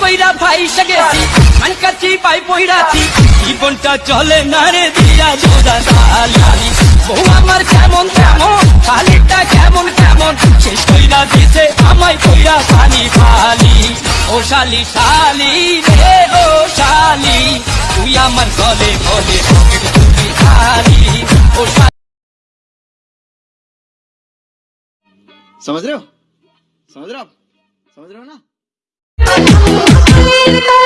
কইরা ফাইসা গেছি মানকাছি পাই পইরাছি জীবনটা চলে না রে দিয়া জোড়া তালি বউ আমার কেমন কেমন শালিটা কেমন কেমন শেষ কইরা দিছে আমায় কইরা খালি খালি ও শালি শালি রে ও শালি তুই আমার গলে গলে পকেট তুই খালি ও শালি समझ रहे हो समझ रहे हो आप समझ रहे हो ना Thank you.